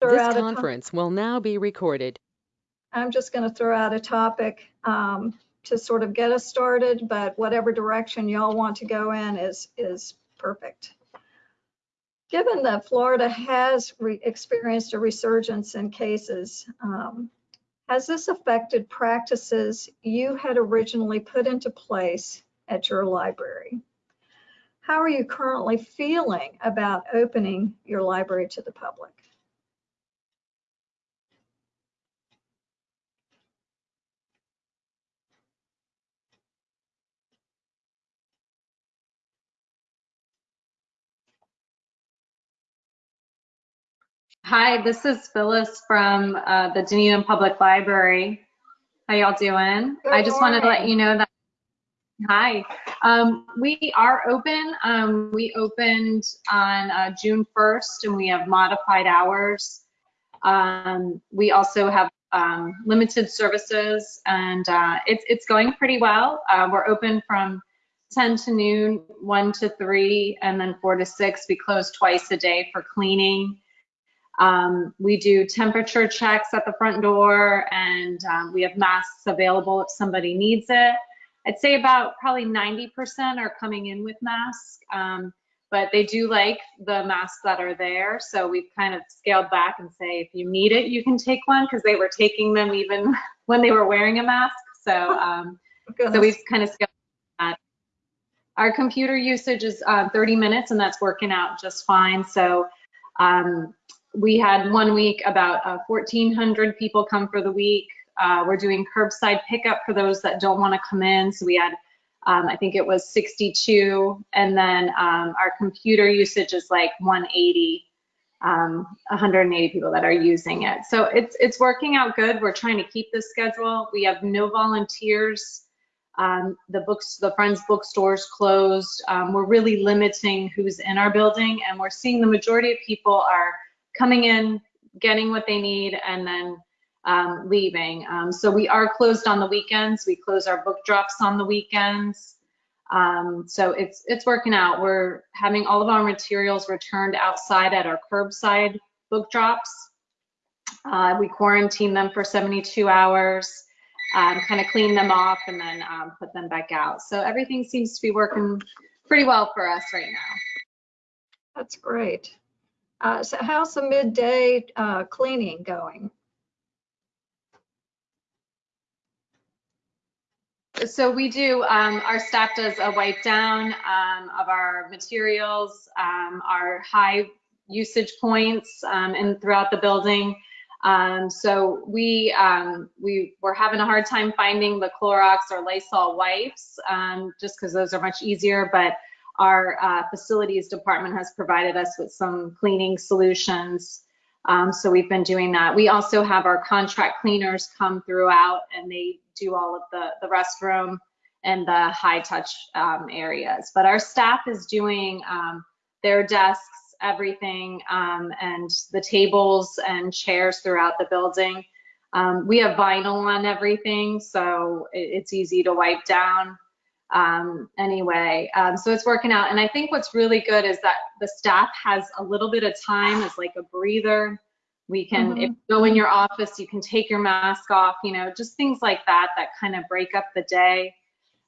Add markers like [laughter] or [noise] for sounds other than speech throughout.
This out a to- conference will now be recorded. I'm just going to throw out a topic um, to sort of get us started, but whatever direction y'all want to go in is, is perfect. Given that Florida has experienced a resurgence in cases, um, has this affected practices you had originally put into place at your library? How are you currently feeling about opening your library to the public? Hi, this is Phyllis from uh, the Dunedin Public Library. How y'all doing? Good I just wanted to let you know that. Hi, um, we are open. Um, we opened on uh, June 1st, and we have modified hours. Um, we also have um, limited services, and uh, it's it's going pretty well. Uh, we're open from 10 to noon, 1 to 3, and then 4 to 6. We close twice a day for cleaning. Um, we do temperature checks at the front door and um, we have masks available if somebody needs it. I'd say about probably 90% are coming in with masks, um, but they do like the masks that are there. So we've kind of scaled back and say, if you need it, you can take one because they were taking them even [laughs] when they were wearing a mask. So, um, [laughs] so we've kind of scaled that. Our computer usage is uh, 30 minutes and that's working out just fine. So um, we had one week about uh, 1,400 people come for the week. Uh, we're doing curbside pickup for those that don't want to come in. So we had, um, I think it was 62. And then um, our computer usage is like 180, um, 180 people that are using it. So it's, it's working out good. We're trying to keep this schedule. We have no volunteers. Um, the books, the Friends bookstores closed. Um, we're really limiting who's in our building and we're seeing the majority of people are coming in, getting what they need, and then um, leaving. Um, so we are closed on the weekends. We close our book drops on the weekends. Um, so it's it's working out. We're having all of our materials returned outside at our curbside book drops. Uh, we quarantine them for 72 hours, um, kind of clean them off, and then um, put them back out. So everything seems to be working pretty well for us right now. That's great. Uh, so how's the midday uh, cleaning going? So we do, um, our staff does a wipe down um, of our materials, um, our high usage points um, and throughout the building. Um, so we um, we were having a hard time finding the Clorox or Lysol wipes um, just because those are much easier, but our uh, facilities department has provided us with some cleaning solutions. Um, so we've been doing that. We also have our contract cleaners come throughout and they do all of the, the restroom and the high touch um, areas. But our staff is doing um, their desks, everything, um, and the tables and chairs throughout the building. Um, we have vinyl on everything, so it, it's easy to wipe down um, anyway. Um, so it's working out. And I think what's really good is that the staff has a little bit of time as like a breather. We can, if you go in your office, you can take your mask off, you know, just things like that that kind of break up the day.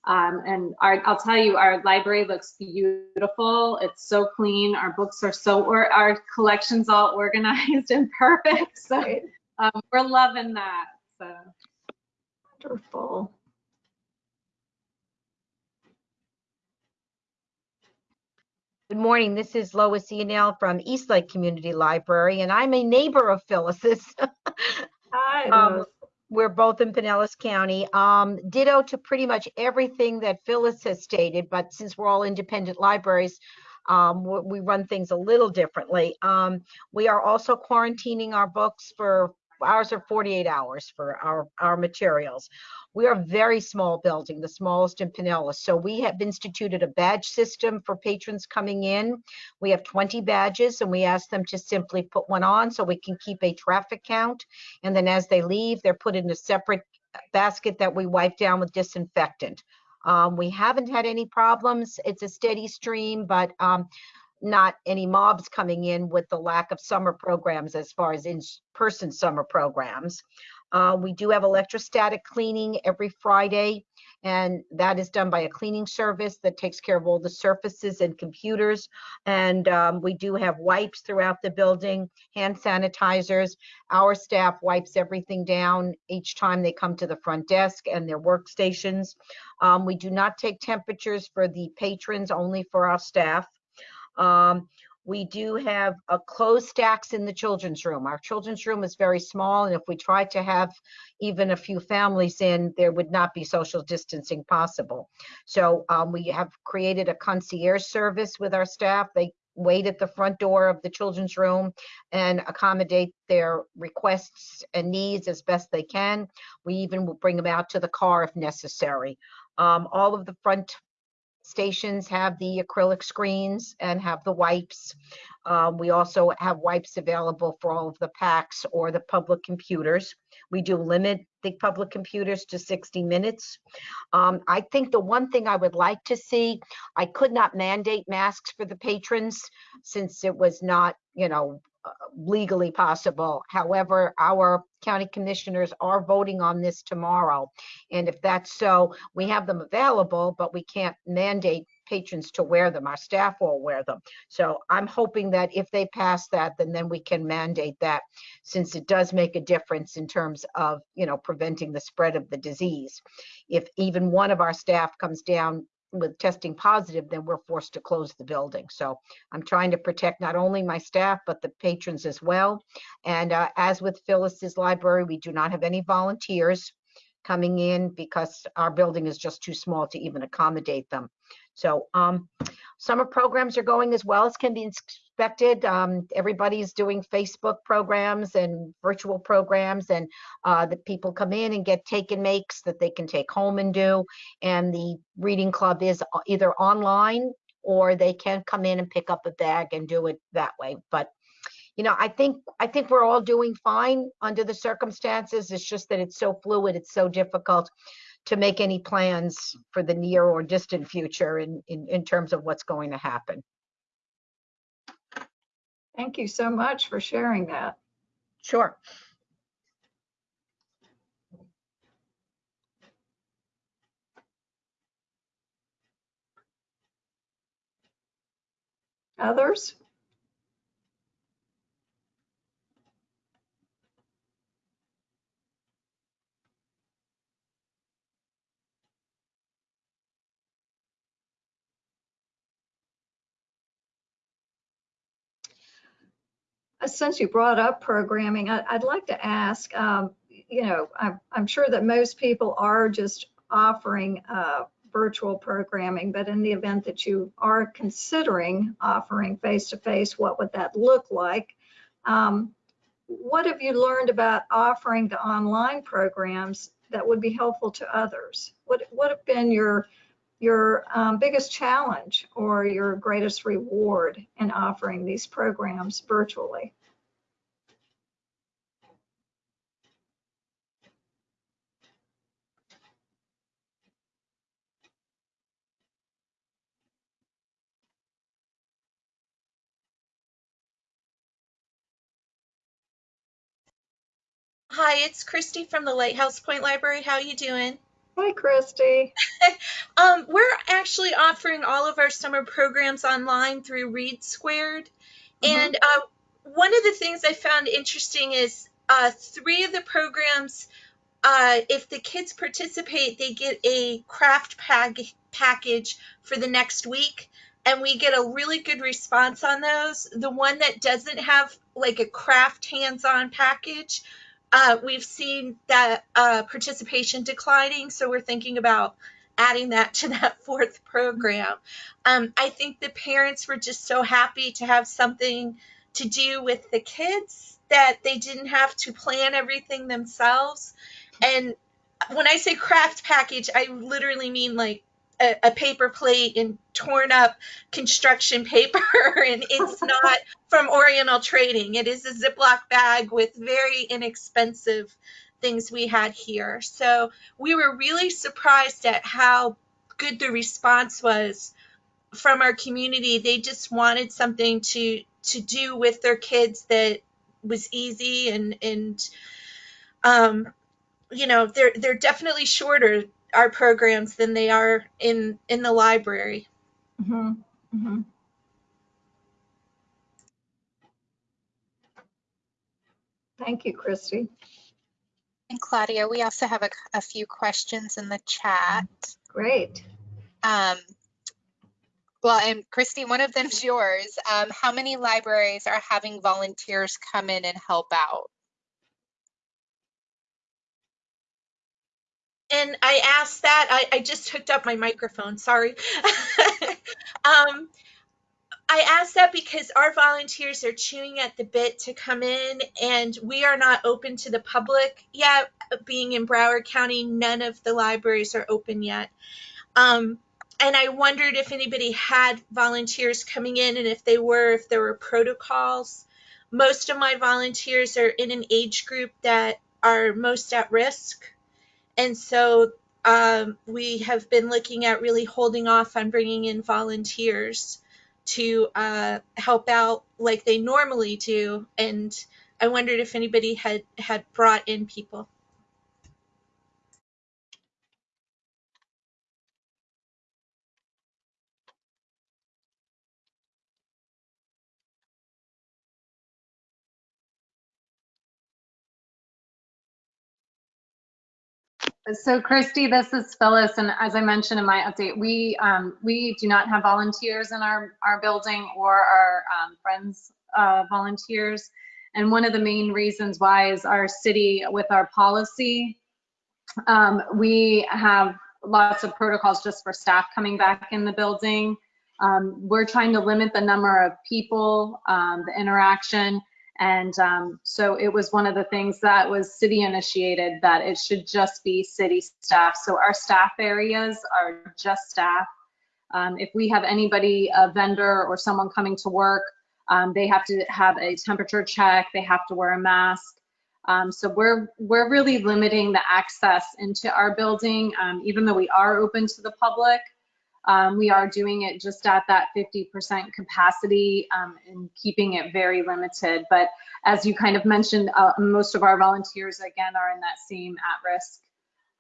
Um, and our, I'll tell you, our library looks beautiful. It's so clean. Our books are so, or our collection's all [laughs] organized and perfect. So um, we're loving that. So. Wonderful. Good morning. This is Lois Iannell from Eastlake Community Library, and I'm a neighbor of Phyllis's. [laughs] Hi, Um, We're both in Pinellas County. Um, ditto to pretty much everything that Phyllis has stated, but since we're all independent libraries, um, we, we run things a little differently. Um, we are also quarantining our books for ours are 48 hours for our our materials. We are a very small building, the smallest in Pinellas. So we have instituted a badge system for patrons coming in. We have 20 badges and we ask them to simply put one on so we can keep a traffic count. And then as they leave, they're put in a separate basket that we wipe down with disinfectant. Um, we haven't had any problems. It's a steady stream, but um, not any mobs coming in with the lack of summer programs as far as in-person summer programs. Uh, we do have electrostatic cleaning every Friday, and that is done by a cleaning service that takes care of all the surfaces and computers. And um, we do have wipes throughout the building, hand sanitizers. Our staff wipes everything down each time they come to the front desk and their workstations. Um, we do not take temperatures for the patrons, only for our staff. Um, we do have a closed stacks in the children's room. Our children's room is very small, and if we tried to have even a few families in, there would not be social distancing possible. So um, we have created a concierge service with our staff. They wait at the front door of the children's room and accommodate their requests and needs as best they can. We even will bring them out to the car if necessary. Um, all of the front stations have the acrylic screens and have the wipes. Um, we also have wipes available for all of the PACs or the public computers. We do limit the public computers to 60 minutes. Um, I think the one thing I would like to see, I could not mandate masks for the patrons since it was not, you know, legally possible. However, our county commissioners are voting on this tomorrow. And if that's so, we have them available, but we can't mandate patrons to wear them. Our staff will wear them. So I'm hoping that if they pass that, then then we can mandate that since it does make a difference in terms of, you know, preventing the spread of the disease. If even one of our staff comes down with testing positive, then we're forced to close the building. So I'm trying to protect not only my staff, but the patrons as well. And uh, as with Phyllis's library, we do not have any volunteers coming in because our building is just too small to even accommodate them. So um, summer programs are going as well as can be expected. Um, everybody's doing Facebook programs and virtual programs and uh, the people come in and get take and makes that they can take home and do. And the reading club is either online or they can come in and pick up a bag and do it that way. But you know, I think I think we're all doing fine under the circumstances. It's just that it's so fluid, it's so difficult to make any plans for the near or distant future in, in, in terms of what's going to happen. Thank you so much for sharing that. Sure. Others? Uh, Since you brought up programming, I- I'd like to ask, um, you know, I'm I'm sure that most people are just offering uh, virtual programming, but in the event that you are considering offering face-to-face, what would that look like? Um, What have you learned about offering the online programs that would be helpful to others? What What have been your your um, biggest challenge or your greatest reward in offering these programs virtually? Hi, it's Christy from the Lighthouse Point Library. How you doing? Hi, Christy. [laughs] Um, we're actually offering all of our summer programs online through Read Squared. Mhm. And uh, one of the things I found interesting is uh, three of the programs, uh, if the kids participate, they get a craft pack- package for the next week. And we get a really good response on those. The one that doesn't have like a craft hands on package, uh, we've seen that uh, participation declining, so we're thinking about adding that to that [laughs] fourth program. Um, I think the parents were just so happy to have something to do with the kids that they didn't have to plan everything themselves. And when I say craft package, I literally mean like a, a paper plate and torn up construction [laughs] paper, and it's [laughs] not from Oriental Trading. It is a Ziploc bag with very inexpensive things we had here. So we were really surprised at how good the response was from our community. They just wanted something to to do with their kids that was easy and and um, you know they're they're definitely shorter our programs than they are in in the library. Mhm, mhm. Thank you, Christy. And Claudia, we also have a, a few questions in the chat. Great. Um, well, and Christy, one of them's yours. Um, how many libraries are having volunteers come in and help out? And I asked that. I, I just hooked up my microphone. Sorry. [laughs] um, I asked that because our volunteers are chewing at the bit to come in, and we are not open to the public yet. Being in Broward County, none of the libraries are open yet. Um, and I wondered if anybody had volunteers coming in, and if they were, if there were protocols. Most of my volunteers are in an age group that are most at risk. And so um, we have been looking at really holding off on bringing in volunteers to uh, help out like they normally do. And I wondered if anybody had had brought in people. So Christy, this is Phyllis, and as I mentioned in my update, we um, we do not have volunteers in our our building or our um, friends uh, volunteers. And one of the main reasons why is our city with our policy. Um, we have lots of protocols just for staff coming back in the building. Um, we're trying to limit the number of people, um, the interaction, and um, so it was one of the things that was city initiated that it should just be city staff. So our staff areas are just staff. Um, if we have anybody, a vendor or someone coming to work, um, they have to have a temperature check, they have to wear a mask. Um, so we're we're really limiting the access into our building, um, even though we are open to the public. Um, we are doing it just at that 50% capacity um, and keeping it very limited. But as you kind of mentioned, uh, most of our volunteers, again, are in that same at-risk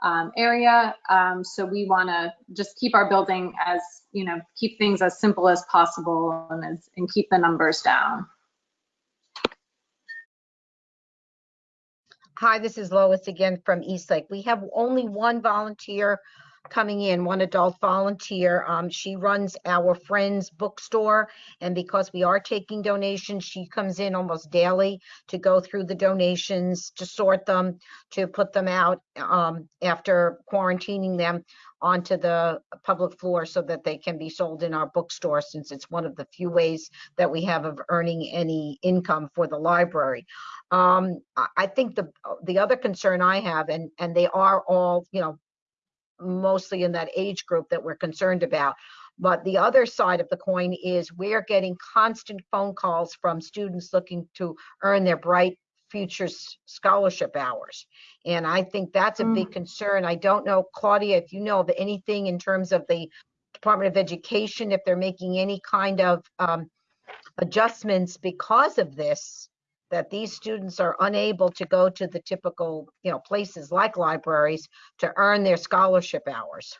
um, area. Um, so we want to just keep our building as, you know, keep things as simple as possible and, as, and keep the numbers down. Hi, this is Lois again from Eastlake. We have only one volunteer coming in, one adult volunteer. Um, she runs our friend's bookstore. And because we are taking donations, she comes in almost daily to go through the donations, to sort them, to put them out um, after quarantining them onto the public floor so that they can be sold in our bookstore since it's one of the few ways that we have of earning any income for the library. Um, I- think the the other concern I have, and and they are all, you know, mostly in that age group that we're concerned about. But the other side of the coin is we're getting constant phone calls from students looking to earn their Bright Futures Scholarship hours. And I think that's a big concern. I don't know, Claudia, if you know of anything in terms of the Department of Education, if they're making any kind of um, adjustments because of this, that these students are unable to go to the typical, you know, places like libraries to earn their scholarship hours.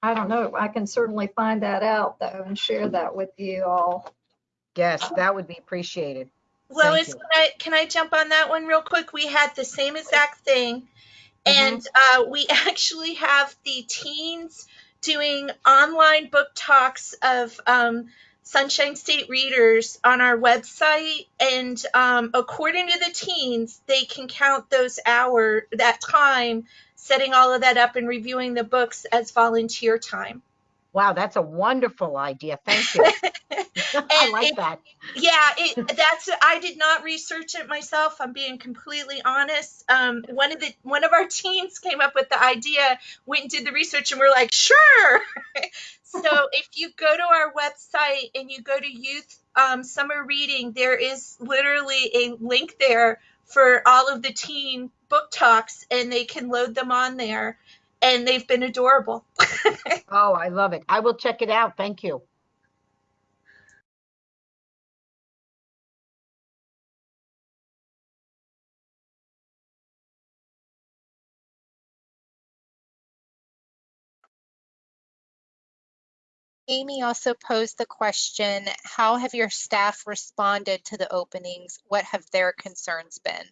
I don't know. I can certainly find that out though and share that with you all. Yes, that would be appreciated. Lois, can I can I jump on that one real quick? We had the same exact thing, and uh, we [laughs] actually have the teens doing online book talks of um, Sunshine State readers on our website, and um, according to the teens, they can count those hour that time setting all of that up and reviewing the books as volunteer time. Wow, that's a wonderful idea. Thank you. [laughs] I like it- that. yeah it that's i did not research it myself i'm being completely honest um one of the one of our teens came up with the idea went and did the research and we're like sure [laughs] so if you go to our website and you go to youth um, summer reading there is literally a link there for all of the teen book talks and they can load them on there and they've been adorable. [laughs] Oh, I love it. I will check it out. Thank you. Amy also posed the question, how have your staff responded to the openings? What have their concerns been?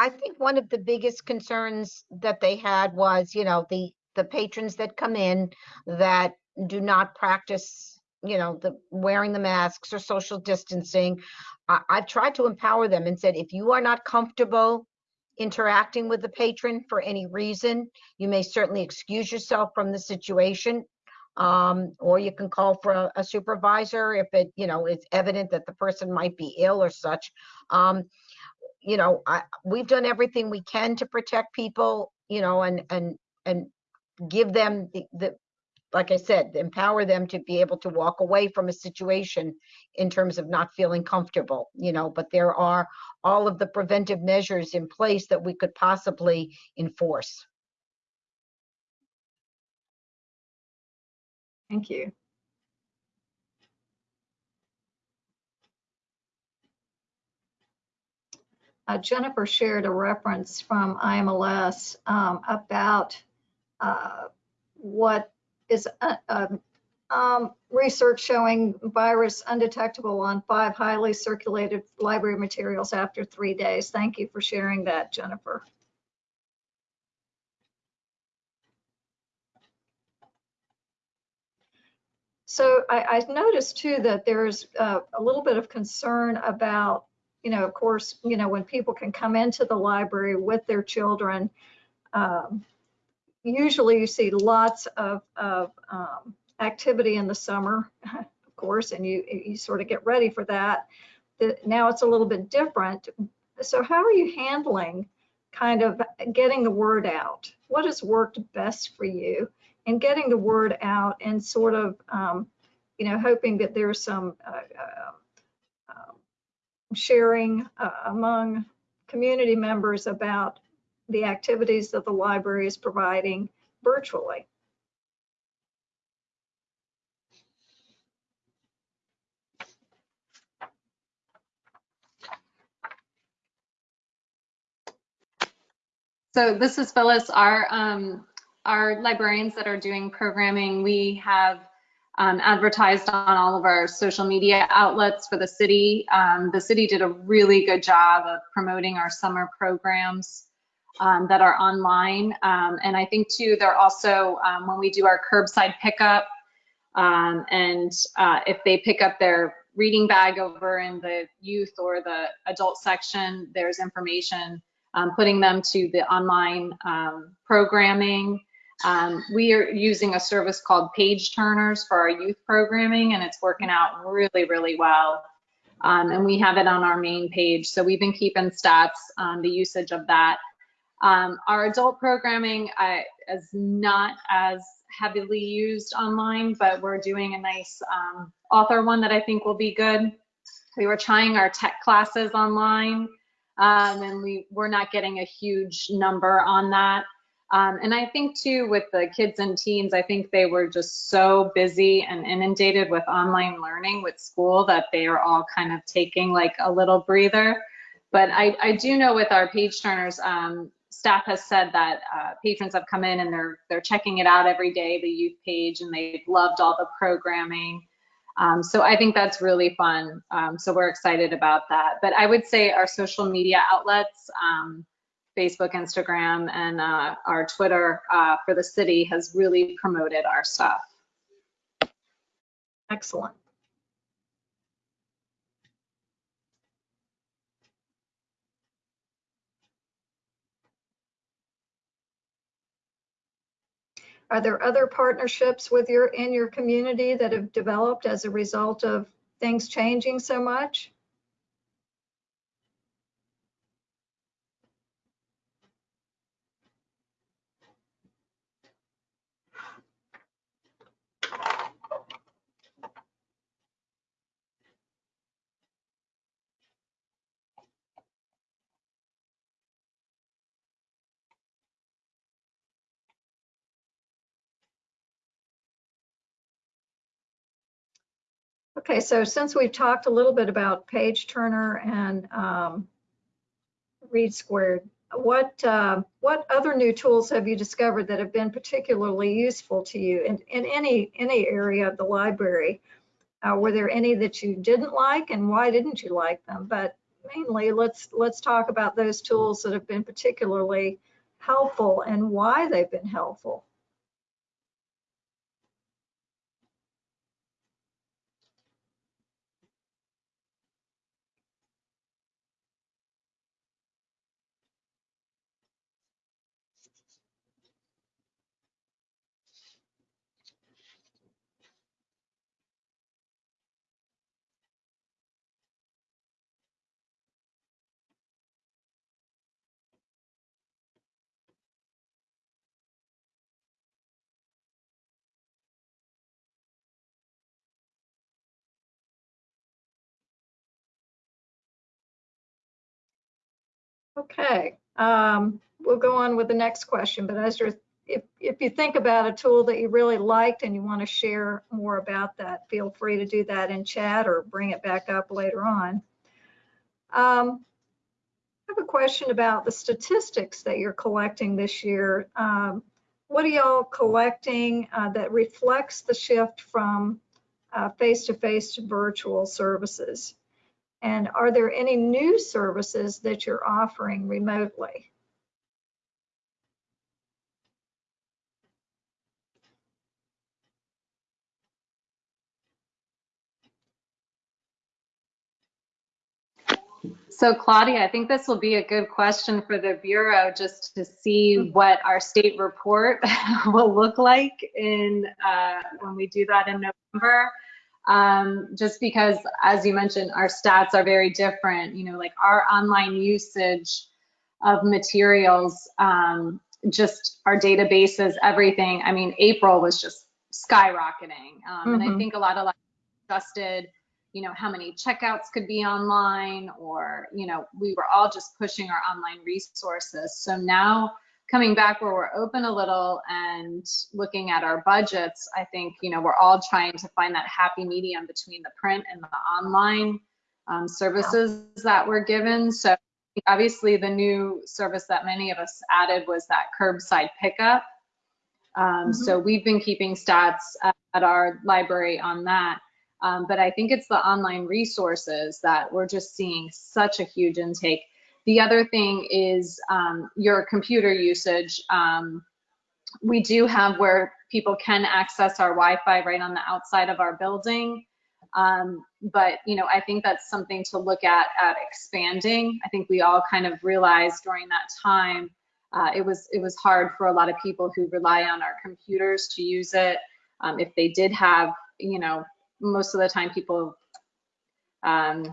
I think one of the biggest concerns that they had was, you know, the, the patrons that come in that do not practice, you know, the wearing the masks or social distancing. I, I've tried to empower them and said, if you are not comfortable interacting with the patron for any reason, you may certainly excuse yourself from the situation. Um, or you can call for a- a supervisor if it, you know, it's evident that the person might be ill or such. Um, you know, I, we've done everything we can to protect people, you know, and, and, and give them the, the, like I said, empower them to be able to walk away from a situation in terms of not feeling comfortable, you know, but there are all of the preventive measures in place that we could possibly enforce. Thank you. Uh, Jennifer shared a reference from IMLS um, about uh, what is uh, um, um, research showing virus undetectable on five highly circulated library materials after three days. Thank you for sharing that, Jennifer. So I, I noticed too that there's uh, a little bit of concern about, you know, of course, you know, when people can come into the library with their children, um, usually you see lots of, of um, activity in the summer, [laughs] of course, and you, you sort of get ready for that. The, now it's a little bit different. So how are you handling kind of getting the word out? What has worked best for you? and getting the word out and sort of, um, you know, hoping that there's some uh, uh, sharing uh, among community members about the activities that the library is providing virtually. So this is Phyllis. Our um, our librarians that are doing programming, we have um, advertised on all of our social media outlets for the city. Um, the city did a really good job of promoting our summer programs um, that are online. Um, and I think too, they're also, um, when we do our curbside pickup, um, and uh, if they pick up their reading bag over in the youth or the adult section, there's information putting them to the online programming. Um, we are using a service called Page Turners for our youth programming, and it's working out really, really well. Um, and we have it on our main page. So we've been keeping stats on the usage of that. Um, our adult programming uh, is not as heavily used online, but we're doing a nice um, author one that I think will be good. We were trying our tech classes online, um, and we, we're not getting a huge number on that. Um, and I think too, with the kids and teens, I think they were just so busy and inundated with online learning with school that they are all kind of taking like a little breather. But I, I do know with our page turners, um, staff has said that uh, patrons have come in and they're they're checking it out every day, the youth page, and they've loved all the programming. Um, so I think that's really fun. Um, so we're excited about that. But I would say our social media outlets, um, Facebook, Instagram, and uh, our Twitter uh, for the city has really promoted our stuff. Excellent. Are there other partnerships with your, in your community that have developed as a result of things changing so much? Okay, so since we've talked a little bit about Page Turner and um, Read Squared, what uh, what other new tools have you discovered that have been particularly useful to you in, in any any area of the library? Uh, were there any that you didn't like, and why didn't you like them? But mainly, let's let's talk about those tools that have been particularly helpful and why they've been helpful. Okay, um, we'll go on with the next question, but as you're, if, if you think about a tool that you really liked and you want to share more about that, feel free to do that in chat or bring it back up later on. Um, I have a question about the statistics that you're collecting this year. Um, what are y'all collecting uh, that reflects the shift from uh, face-to-face to virtual services? And are there any new services that you're offering remotely? So Claudia, I think this will be a good question for the Bureau just to see what our state report [laughs] will look like in uh, when we do that in November. Um, just because, as you mentioned, our stats are very different. You know, like our online usage of materials, um, just our databases, everything. I mean, April was just skyrocketing. Um, And I Mhm. think a lot of like adjusted you know, how many checkouts could be online or, you know, we were all just pushing our online resources. So now coming back where we're open a little and looking at our budgets, I think, you know, we're all trying to find that happy medium between the print and the online um, services that we're given. So obviously the new service that many of us added was that curbside pickup. Um, So we've been keeping stats at, at our library on that. Um, but I think it's the online resources that we're just seeing such a huge intake. The other thing is um, your computer usage. Um, we do have where people can access our Wi-Fi right on the outside of our building. Um, but you know, I think that's something to look at at expanding. I think we all kind of realized during that time uh, it was it was hard for a lot of people who rely on our computers to use it. Um, if they did have, you know, most of the time people, um,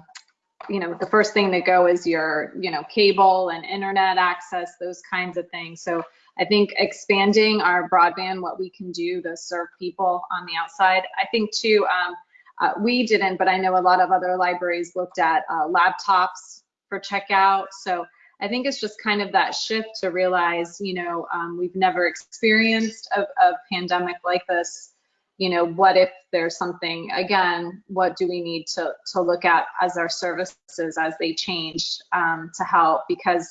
you know, the first thing that go is your, you know, cable and internet access, those kinds of things. So I think expanding our broadband, what we can do to serve people on the outside. I think too, um, uh, we didn't, but I know a lot of other libraries looked at uh, laptops for checkout. So I think it's just kind of that shift to realize, you know, um, we've never experienced a, a pandemic like this you know, what if there's something, again, what do we need to, to look at as our services as they change um, to help? Because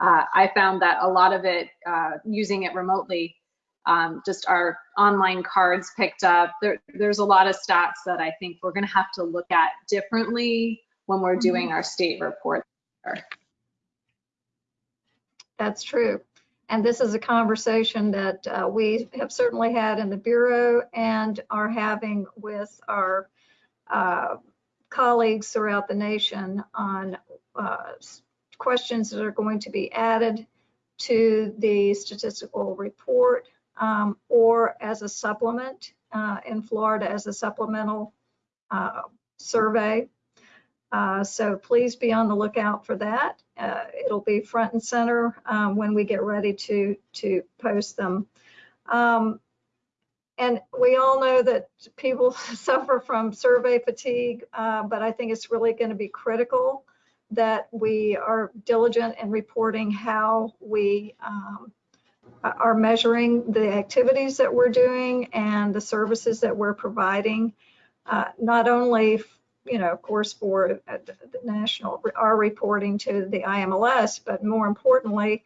uh, I found that a lot of it, uh, using it remotely, um, just our online cards picked up. There, there's a lot of stats that I think we're going to have to look at differently when we're doing our state report. That's true. And this is a conversation that uh, we have certainly had in the Bureau and are having with our uh, colleagues throughout the nation on uh, questions that are going to be added to the statistical report um, or as a supplement uh, in Florida as a supplemental uh, survey. Uh, so please be on the lookout for that. Uh, it'll be front and center um, when we get ready to to post them. Um, and we all know that people [laughs] suffer from survey fatigue, uh, but I think it's really going to be critical that we are diligent in reporting how we um, are measuring the activities that we're doing and the services that we're providing, uh, not only, you know, of course, for uh, the national, our reporting to the IMLS, but more importantly,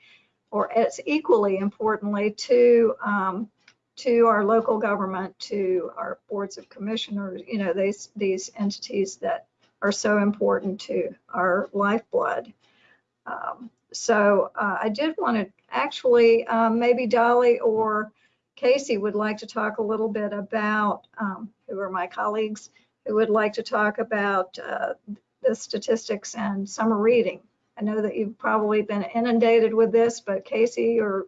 or as equally importantly, to um, to our local government, to our boards of commissioners, you know, these these entities that are so important to our lifeblood. Um, so uh, I did want to actually, um, maybe Dolly or Casey would like to talk a little bit about, um, who are my colleagues, who would like to talk about uh, the statistics and summer reading. I know that you've probably been inundated with this, but Casey, or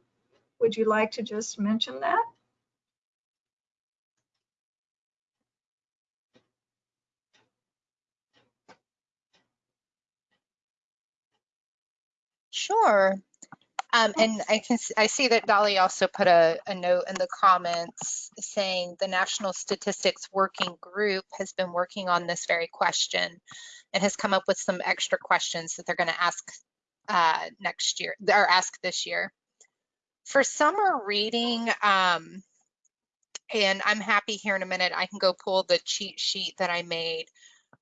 would you like to just mention that? Sure. Um, and I can, I see that Dolly also put a, a note in the comments saying the National Statistics Working Group has been working on this very question and has come up with some extra questions that they're going to ask uh, next year, or ask this year. For summer reading, um, and I'm happy here in a minute, I can go pull the cheat sheet that I made.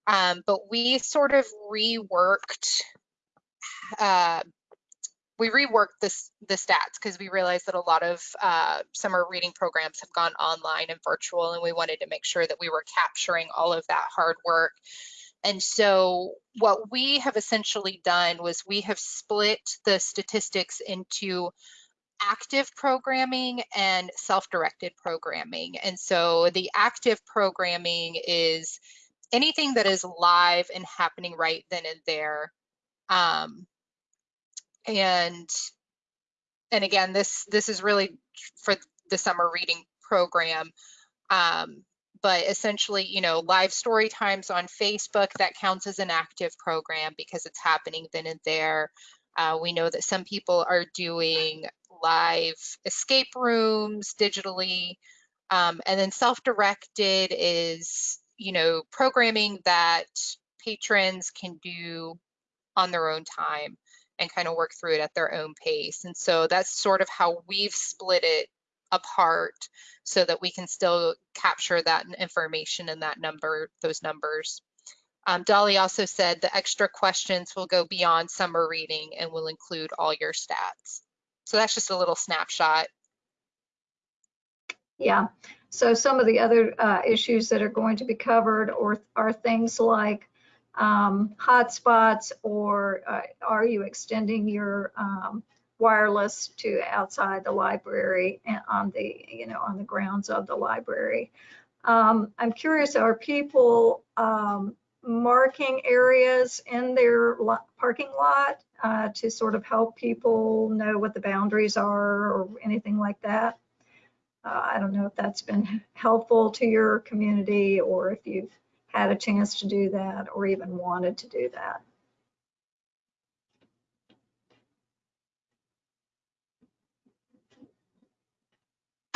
Um, but we sort of reworked uh, we reworked this the stats because we realized that a lot of uh, summer reading programs have gone online and virtual, and we wanted to make sure that we were capturing all of that hard work. And so what we have essentially done was we have split the statistics into active programming and self-directed programming. And so the active programming is anything that is live and happening right then and there. Um, and and again this this is really for the summer reading program. Um, but essentially you know live story times on facebook that counts as an active program because it's happening then and there. Uh, we know that some people are doing live escape rooms digitally. Um, and then self-directed is you know programming that patrons can do on their own time and kind of work through it at their own pace. And so that's sort of how we've split it apart so that we can still capture that information and that number, those numbers. Um, Dolly also said the extra questions will go beyond summer reading and will include all your stats. So that's just a little snapshot. Yeah, so some of the other uh, issues that are going to be covered or are things like um, hotspots or uh, are you extending your um, wireless to outside the library and on the, you know, on the grounds of the library? Um, I'm curious, are people um, marking areas in their lo- parking lot uh, to sort of help people know what the boundaries are or anything like that? Uh, I don't know if that's been [laughs] helpful to your community or if you've had a chance to do that or even wanted to do that.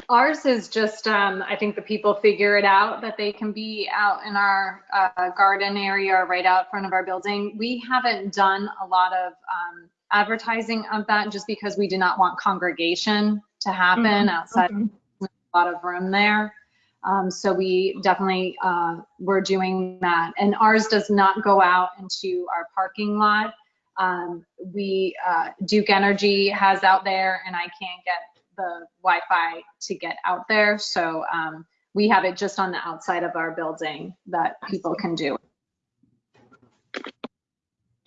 Ours is just, um, I think the people figure it out that they can be out in our uh, garden area or right out front of our building. We haven't done a lot of um, advertising of that just because we do not want congregation to happen Mhm, outside okay. a lot of room there. Um, so we definitely uh, were doing that. And ours does not go out into our parking lot. Um, we uh, Duke Energy has out there, and I can't get the Wi-Fi to get out there. So um, we have it just on the outside of our building that people can do.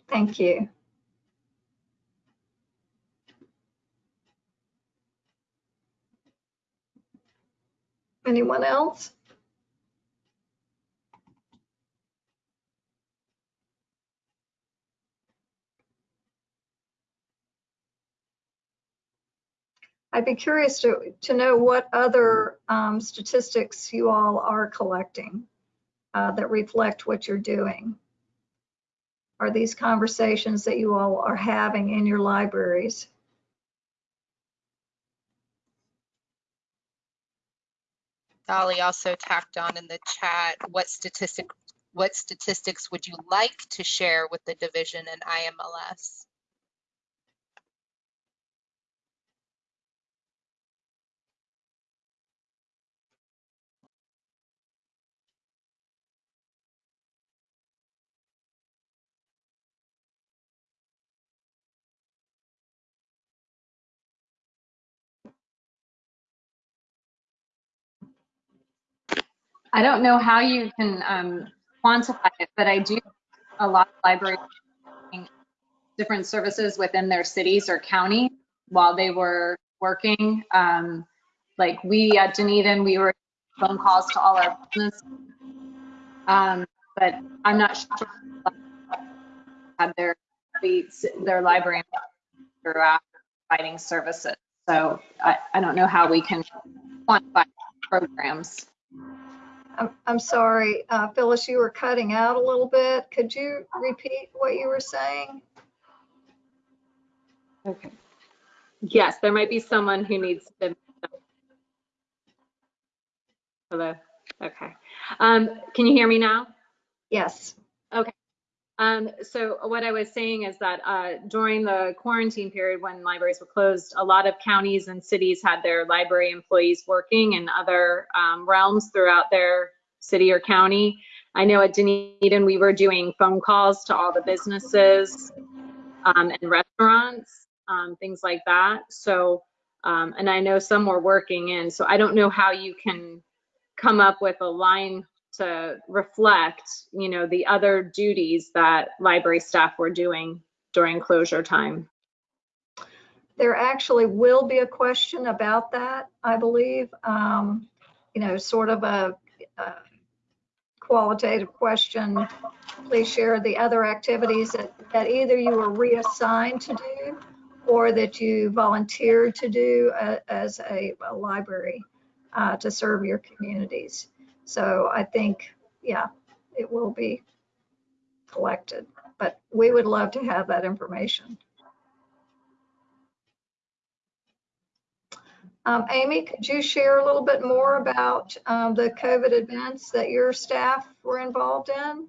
Thank you. Anyone else? I'd be curious to, to know what other um, statistics you all are collecting uh, that reflect what you're doing. Are these conversations that you all are having in your libraries? Dolly also tacked on in the chat, what statistic, what statistics would you like to share with the division and IMLS? I don't know how you can um, quantify it, but I do a lot of libraries different services within their cities or county while they were working. Um, like we at Dunedin, we were phone calls to all our business. Um, but I'm not sure had their their library throughout providing services. So I, I don't know how we can quantify programs. I'm, I'm sorry, uh, Phyllis, you were cutting out a little bit. Could you repeat what you were saying? Okay. Yes, there might be someone who needs to. Hello. Okay. Um, can you hear me now? Yes. Um, so what I was saying is that uh, during the quarantine period when libraries were closed, a lot of counties and cities had their library employees working in other um, realms throughout their city or county. I know at Dunedin, we were doing phone calls to all the businesses um, and restaurants, um, things like that. So, um, and I know some were working in, so I don't know how you can come up with a line to reflect, you know, the other duties that library staff were doing during closure time. There actually will be a question about that, I believe. Um, you know, sort of a, a qualitative question. Please share the other activities that, that either you were reassigned to do or that you volunteered to do a, as a, a library uh, to serve your communities. So I think, yeah, it will be collected, but we would love to have that information. Um, Amy, could you share a little bit more about um, the COVID events that your staff were involved in?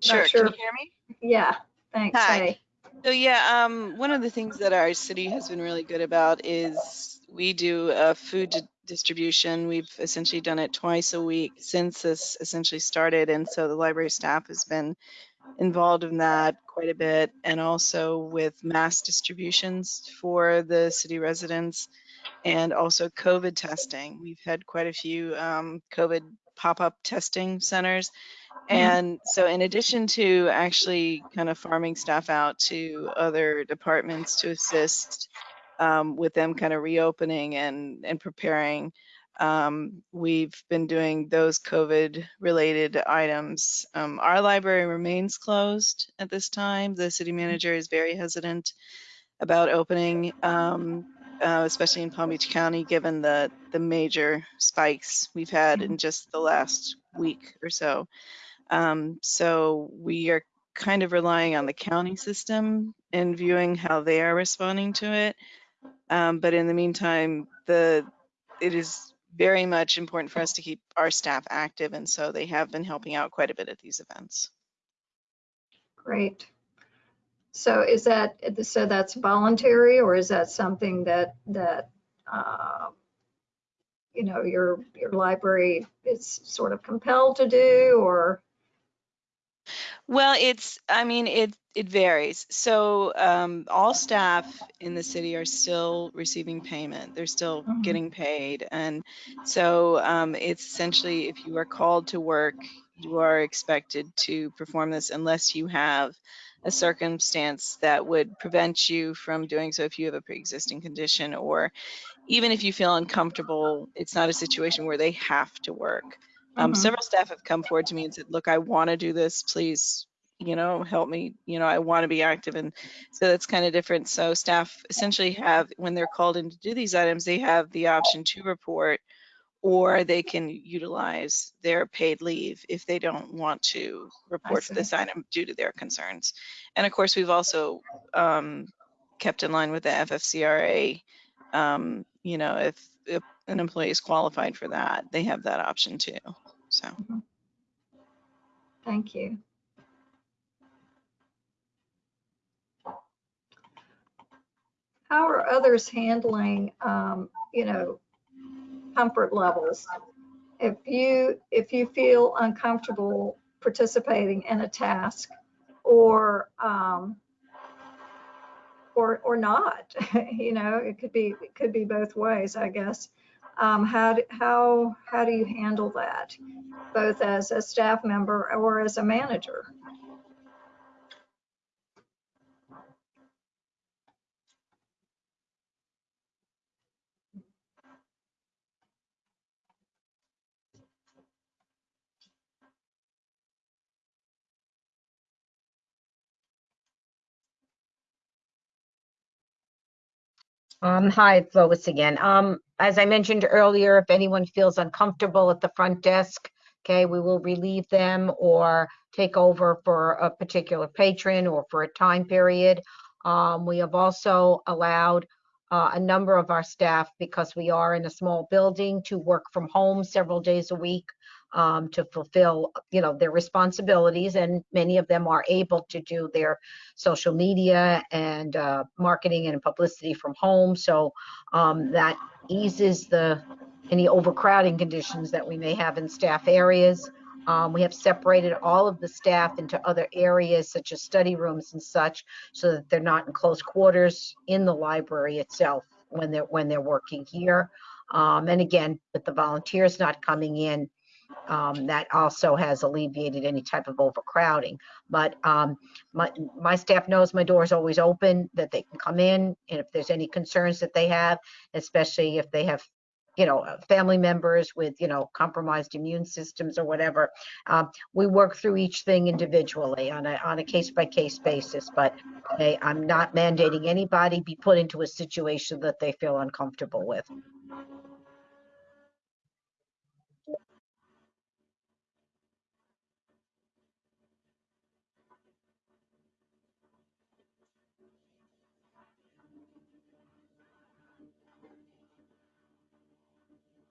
Sure. sure. Can you hear me? Yeah, thanks. Hi. Hey. So yeah, um, one of the things that our city has been really good about is we do a food distribution. We've essentially done it twice a week since this essentially started, and so the library staff has been involved in that quite a bit, and also with mass distributions for the city residents, and also COVID testing. We've had quite a few um, COVID pop-up testing centers. And so in addition to actually kind of farming staff out to other departments to assist um, with them kind of reopening and, and preparing, um, we've been doing those COVID related items. Um, our library remains closed at this time. The city manager is very hesitant about opening, um, uh, especially in Palm Beach County, given the, the major spikes we've had in just the last week or so. Um, so we are kind of relying on the county system and viewing how they are responding to it. Um, but in the meantime, the it is very much important for us to keep our staff active, and so they have been helping out quite a bit at these events. Great. So is that, so that's voluntary or is that something that, that, uh, you know, your, your library is sort of compelled to do or? Well, it's, I mean, it, it varies. So um, all staff in the city are still receiving payment. They're still Mhm. getting paid. And so um, it's essentially if you are called to work, you are expected to perform this unless you have a circumstance that would prevent you from doing so if you have a pre-existing condition or even if you feel uncomfortable, it's not a situation where they have to work. Um, Mhm. Several staff have come forward to me and said, look, I want to do this. Please you know, help me, you know, I want to be active. And so that's kind of different. So staff essentially have, when they're called in to do these items, they have the option to report or they can utilize their paid leave if they don't want to report see. this item due to their concerns. And of course, we've also um, kept in line with the FFCRA. Um, you know, if, if an employee is qualified for that, they have that option too. So. Thank you. How are others handling, um, you know, comfort levels? If you, if you feel uncomfortable participating in a task or, um, or, or not, [laughs] you know, it could be, it could be both ways, I guess. Um, how, do- how, how do you handle that? Both as a staff member or as a manager? Um, hi, Lois again. Um, as I mentioned earlier, if anyone feels uncomfortable at the front desk, okay, we will relieve them or take over for a particular patron or for a time period. Um, we have also allowed uh, a number of our staff, because we are in a small building, to work from home several days a week um, to fulfill, you know, their responsibilities, and many of them are able to do their social media and uh, marketing and publicity from home. So um, that eases the any overcrowding conditions that we may have in staff areas. Um, we have separated all of the staff into other areas such as study rooms and such, so that they're not in close quarters in the library itself when they're when they're working here. Um, and again, with the volunteers not coming in, um, that also has alleviated any type of overcrowding. But um, my, my staff knows my door is always open, that they can come in, and if there's any concerns that they have, especially if they have, you know, family members with, you know, compromised immune systems or whatever, um, we work through each thing individually on a, on a case-by-case basis. But I'm not mandating anybody be put into a situation that they feel uncomfortable with.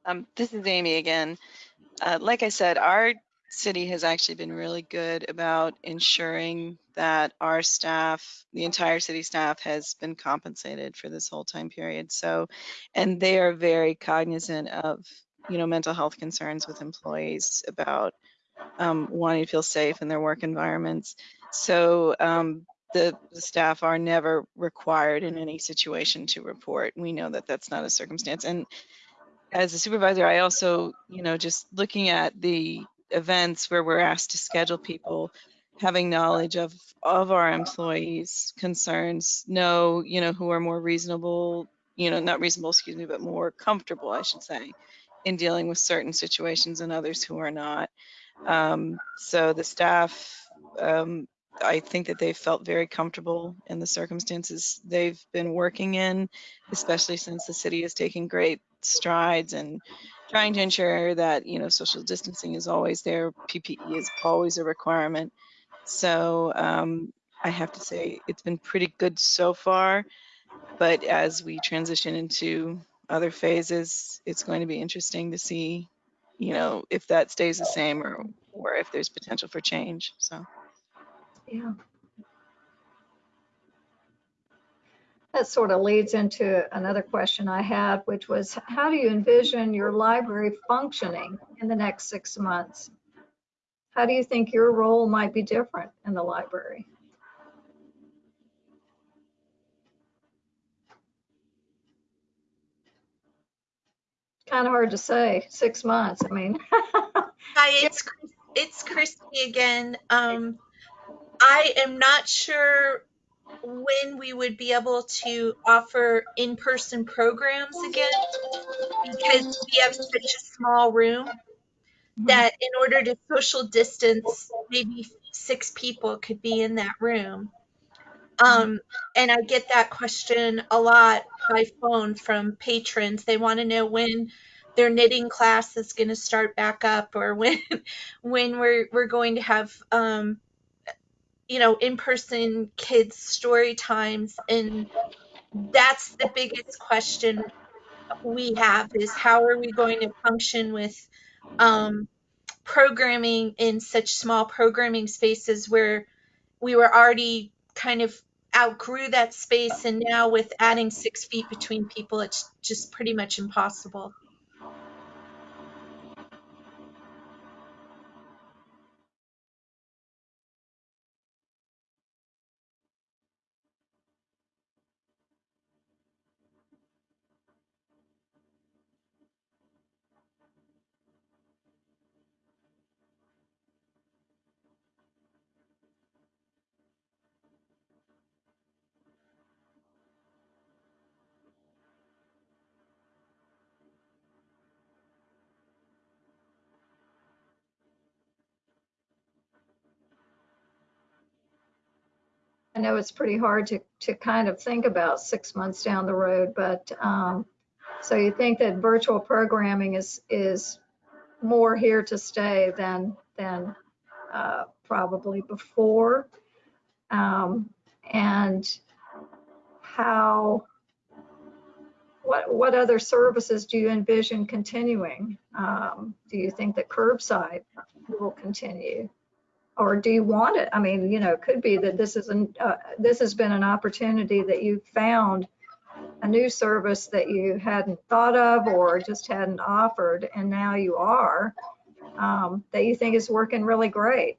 Um, this is Amy again. Uh, like I said, our city has actually been really good about ensuring that our staff, the entire city staff has been compensated for this whole time period. So, and they are very cognizant of, you know, mental health concerns with employees about um, wanting to feel safe in their work environments. So um, the, the staff are never required in any situation to report. We know that that's not a circumstance. And as a supervisor, I also, you know, just looking at the events where we're asked to schedule people, having knowledge of of our employees' concerns, know, you know, who are more reasonable, you know, not reasonable, excuse me, but more comfortable, I should say, in dealing with certain situations and others who are not. Um, so the staff, um, I think that they felt very comfortable in the circumstances they've been working in, especially since the city is taking great strides and trying to ensure that you know social distancing is always there ppe is always a requirement so um, i have to say it's been pretty good so far but as we transition into other phases it's going to be interesting to see you know if that stays the same or or if there's potential for change so Yeah. That sort of leads into another question I had, which was how do you envision your library functioning in the next six months? How do you think your role might be different in the library? Kind of hard to say, six months, I mean. [laughs] Hi, it's it's Christy again. Um, I am not sure when we would be able to offer in-person programs again because we have such a small room that in order to social distance maybe six people could be in that room. Um, and I get that question a lot by phone from patrons. They want to know when their knitting class is going to start back up or [laughs] when when we're we're going to have um, you know in-person kids story times and that's the biggest question we have is how are we going to function with um, programming in such small programming spaces where we were already kind of outgrew that space and now with adding six feet between people it's just pretty much impossible I know it's pretty hard to, to kind of think about six months down the road, but, um, so you think that virtual programming is, is more here to stay than, than, uh, probably before? Um, and how, what, what other services do you envision continuing? Um, do you think that curbside will continue? Or do you want it? I mean, you know, it could be that this is an, uh, this has been an opportunity that you found a new service that you hadn't thought of or just hadn't offered, and now you are, um, that you think is working really great.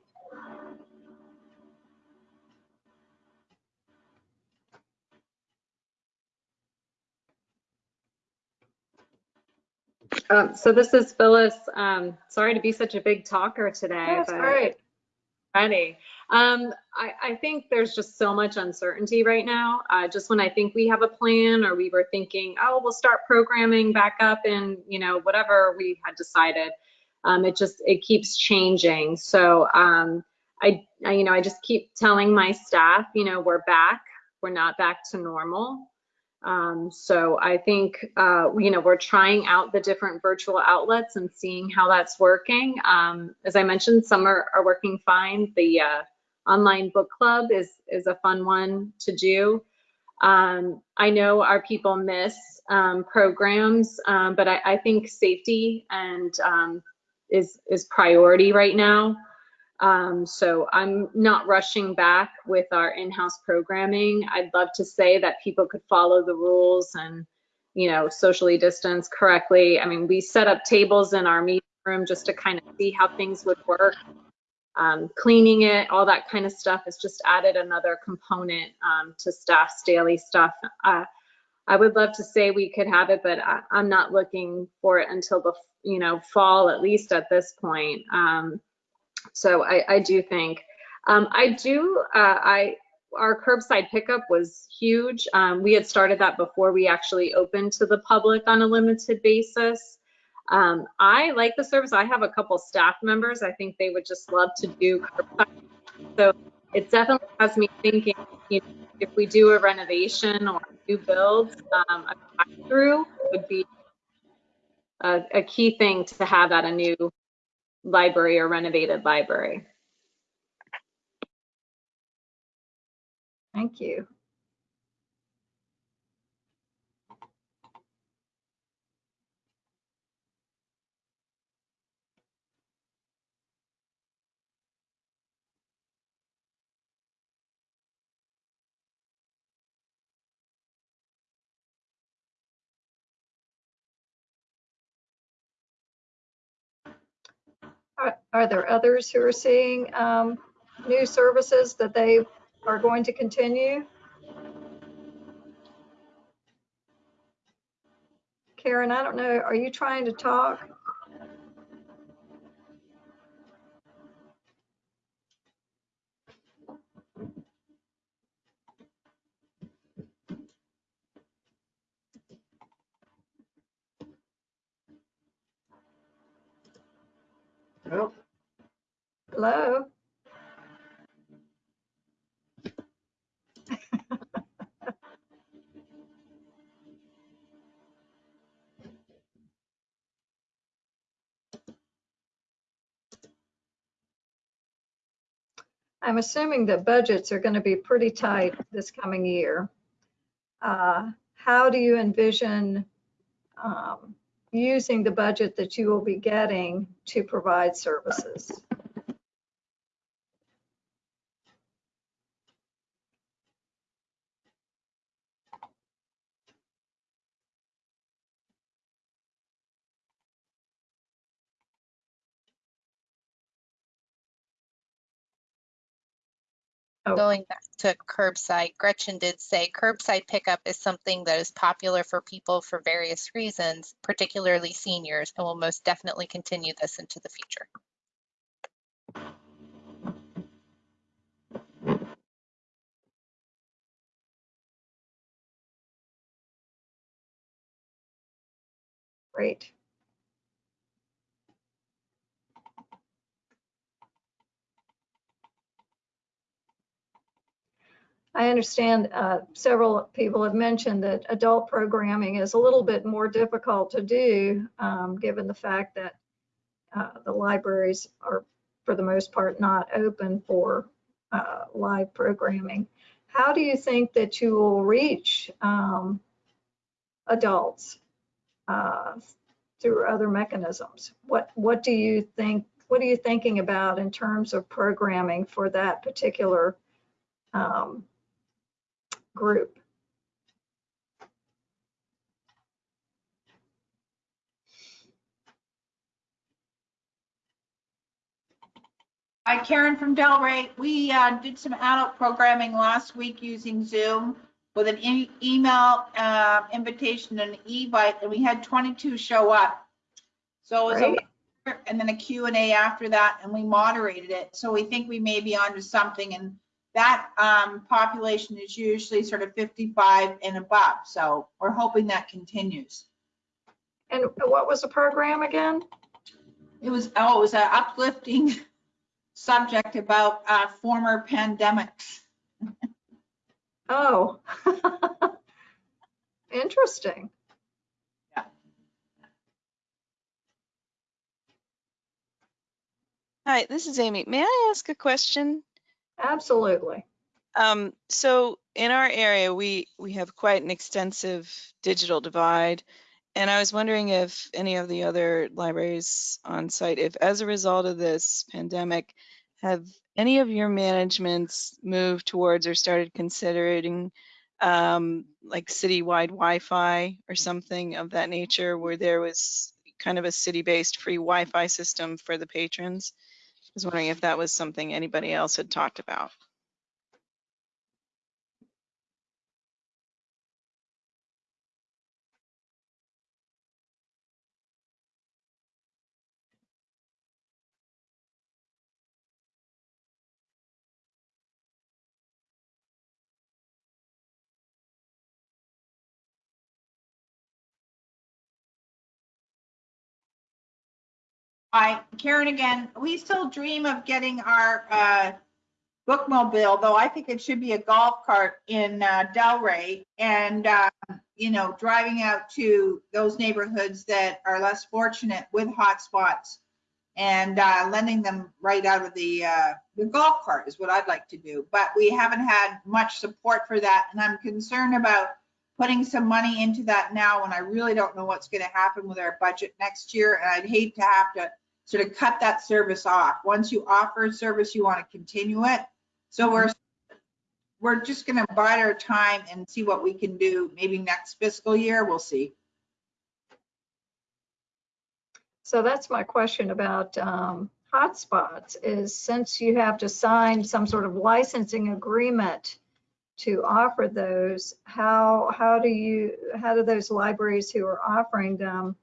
Um, so this is Phyllis. Um, sorry to be such a big talker today, That's but great. Ready. Um, I, I think there's just so much uncertainty right now. Uh, just when I think we have a plan or we were thinking, oh, we'll start programming back up and, you know, whatever we had decided, um, it just, it keeps changing. So, um, I, I, you know, I just keep telling my staff, you know, we're back, we're not back to normal. Um, so I think, uh, you know, we're trying out the different virtual outlets and seeing how that's working. Um, as I mentioned, some are, are working fine. The uh, online book club is, is a fun one to do. Um, I know our people miss um, programs, um, but I, I think safety and um, is, is priority right now. Um, so I'm not rushing back with our in-house programming. I'd love to say that people could follow the rules and, you know, socially distance correctly. I mean, we set up tables in our meeting room just to kind of see how things would work. Um, cleaning it, all that kind of stuff has just added another component um, to staff's daily stuff. Uh, I would love to say we could have it, but I, I'm not looking for it until the, you know, fall, at least at this point. Um, so I, I do think, um, I do, uh, I, our curbside pickup was huge. Um, we had started that before we actually opened to the public on a limited basis. Um, I like the service. I have a couple staff members. I think they would just love to do curbside. So it definitely has me thinking, you know, if we do a renovation or new builds, um, a through would be a, a key thing to have at a new library or renovated library. Thank you. Are, there others who are seeing um, new services that they are going to continue? Karen, I don't know, are you trying to talk? Hello? I'm assuming that budgets are going to be pretty tight this coming year. Uh, how do you envision um, using the budget that you will be getting to provide services? Oh. Going back to curbside, Gretchen did say curbside pickup is something that is popular for people for various reasons, particularly seniors, and will most definitely continue this into the future. Great. I understand uh, several people have mentioned that adult programming is a little bit more difficult to do, um, given the fact that uh, the libraries are, for the most part, not open for uh, live programming. How do you think that you will reach um, adults uh, through other mechanisms? What What do you think? What are you thinking about in terms of programming for that particular um, group? Hi, Karen from Delray. We uh, did some adult programming last week using Zoom with an e- email uh, invitation and an e-bite, and we had 22 show up. So it was a and then a Q and A after that, and we moderated it. So we think we may be onto something, and that um, population is usually sort of 55 and above. So we're hoping that continues. And what was the program again? It was, oh, it was an uplifting [laughs] subject about uh, former pandemics. Oh. [laughs] Interesting. Hi, this is Amy. May I ask a question? Absolutely. Um, so in our area, we, we have quite an extensive digital divide. And I was wondering if any of the other libraries on site, if as a result of this pandemic, have any of your managements moved towards or started considering um, like citywide Wi-Fi or something of that nature where there was kind of a city-based free Wi-Fi system for the patrons? I was wondering if that was something anybody else had talked about. Hi, Karen again. We still dream of getting our uh, bookmobile, though I think it should be a golf cart in uh, Delray and, uh, you know, driving out to those neighborhoods that are less fortunate with hotspots and uh, lending them right out of the, uh, the golf cart is what I'd like to do. But we haven't had much support for that, and I'm concerned about putting some money into that now when I really don't know what's going to happen with our budget next year. And I'd hate to have to sort of cut that service off. Once you offer a service, you want to continue it. So we're, we're just going to bide our time and see what we can do. Maybe next fiscal year, we'll see. So that's my question about um, hotspots is since you have to sign some sort of licensing agreement to offer those, how, how do you, how do those libraries who are offering them,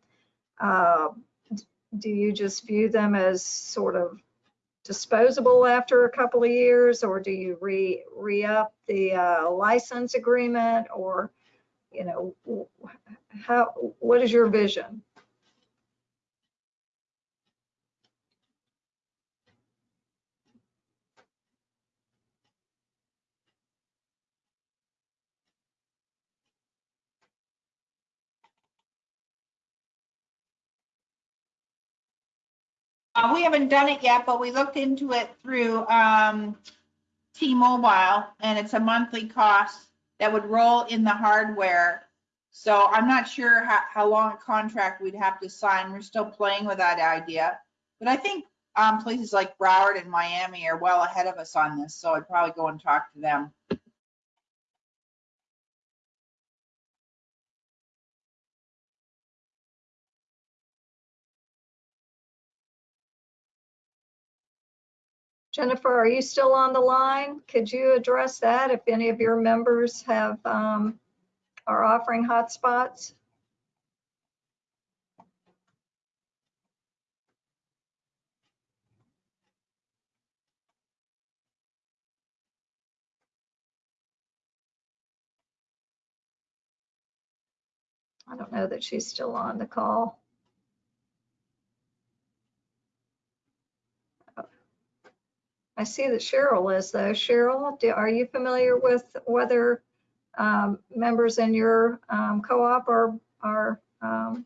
uh, do you just view them as sort of disposable after a couple of years, or do you re, re-up the uh, license agreement, or, you know, how, what is your vision? Uh, we haven't done it yet, but we looked into it through um, T-Mobile and it's a monthly cost that would roll in the hardware. So I'm not sure how, how long a contract we'd have to sign. We're still playing with that idea. But I think um, places like Broward and Miami are well ahead of us on this, so I'd probably go and talk to them. Jennifer, are you still on the line? Could you address that if any of your members have, um, are offering hotspots? I don't know that she's still on the call. I see that Cheryl is though. Cheryl, do- are you familiar with whether um, members in your um, co-op are, are um,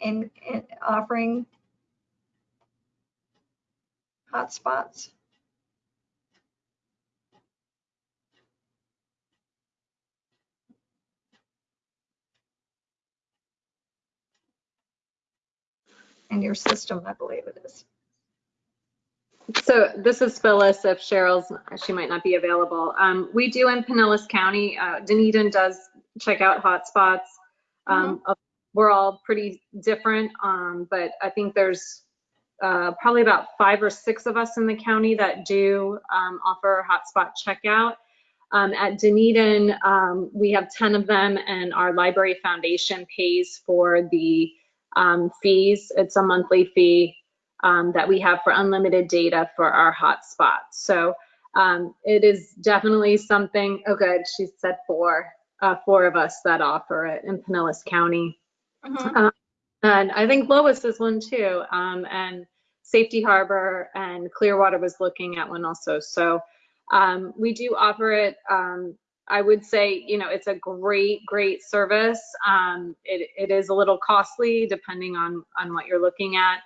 in, in offering hotspots? In your system, I believe it is. So this is Phyllis, if Cheryl's, she might not be available. Um, we do in Pinellas County, uh, Dunedin does check out hotspots. Um, uh, we're all pretty different, um, but I think there's, uh, probably about five or six of us in the county that do, um, offer hotspot checkout. Um, at Dunedin, um, we have 10 of them and our library foundation pays for the, um, fees. It's a monthly fee um, that we have for unlimited data for our hotspots. So um, it is definitely something, oh good, she said four, uh, four of us that offer it in Pinellas County. Mhm. And I think Lois is one too. Um, and Safety Harbor and Clearwater was looking at one also. So um, we do offer it. Um, I would say, you know, it's a great, great service. Um, it, it is a little costly depending on, on what you're looking at.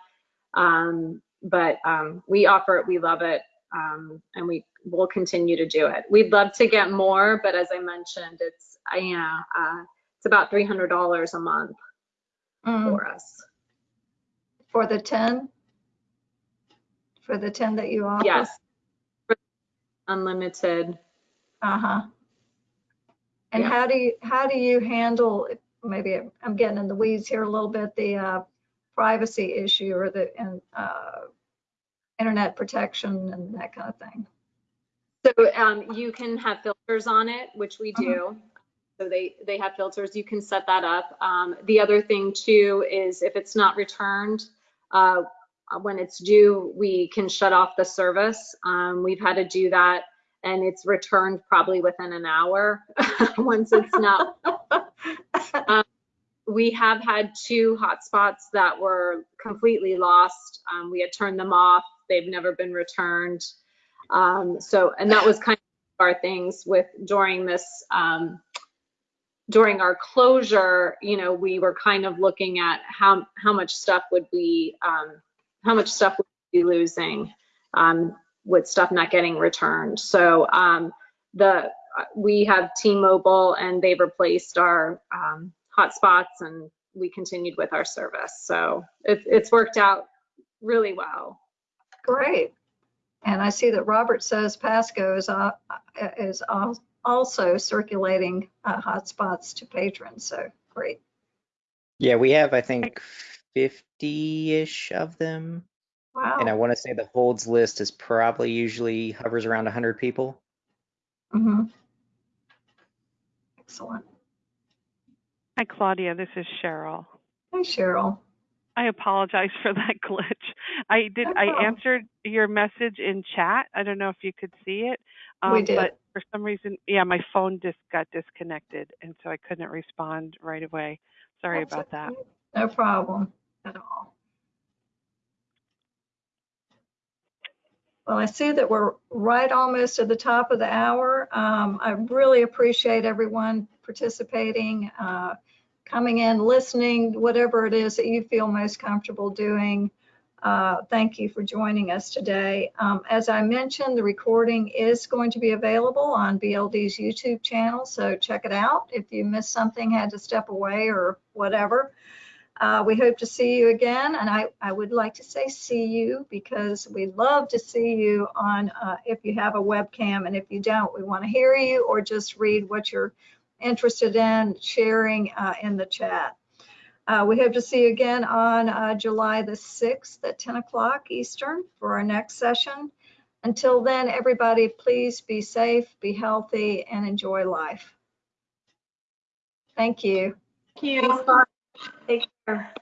Um, but um, we offer it, we love it, um, and we will continue to do it. We'd love to get more, but as I mentioned, it's, uh, yeah, uh, it's about $300 a month Mm, for us. For the 10? For the 10 that you offer? Yes. Unlimited. Uh-huh. And Yeah. how do you, how do you handle, maybe I'm getting in the weeds here a little bit, the uh, privacy issue or the and, uh, internet protection and that kind of thing? So um, you can have filters on it, which we do. So they, they have filters, you can set that up. Um, the other thing too is if it's not returned, uh, when it's due, we can shut off the service. Um, we've had to do that and it's returned probably within an hour [laughs] once it's not. [laughs] We have had two hotspots that were completely lost. Um, we had turned them off. They've never been returned. Um, so, and that was kind of our things with during this, um, during our closure, you know, we were kind of looking at how, how much stuff would we, um, how much stuff would we be losing, um, with stuff not getting returned. So, um, the, we have T-Mobile and they've replaced our, hotspots and we continued with our service. So it, it's worked out really well. Great. And I see that Robert says Pasco is, uh, is also circulating uh, hotspots to patrons, so great. Yeah, we have, I think, 50-ish of them. Wow. And I want to say the holds list is probably usually hovers around 100 people. Mhm. Excellent. Hi, Claudia. This is Cheryl. Hi, Cheryl. I apologize [laughs] for that glitch. I did. I answered your message in chat. I don't know if you could see it. We um, did. But for some reason, yeah, my phone just got disconnected, and so I couldn't respond right away. Sorry That's about that. No problem at all. Well, I see that we're right almost at the top of the hour. Um, I really appreciate everyone participating, uh, coming in, listening, whatever it is that you feel most comfortable doing. Uh, Thank you for joining us today. Um, As I mentioned, the recording is going to be available on BLD's YouTube channel, so check it out. If you missed something, had to step away or whatever. Uh, We hope to see you again, and I, I would like to say see you because we love to see you on, uh, if you have a webcam, and if you don't, we want to hear you or just read what you're interested in sharing uh, in the chat. Uh, We hope to see you again on uh, July the 6th at 10 o'clock Eastern for our next session. Until then, everybody, please be safe, be healthy, and enjoy life. Thank you. Thank you. Take care.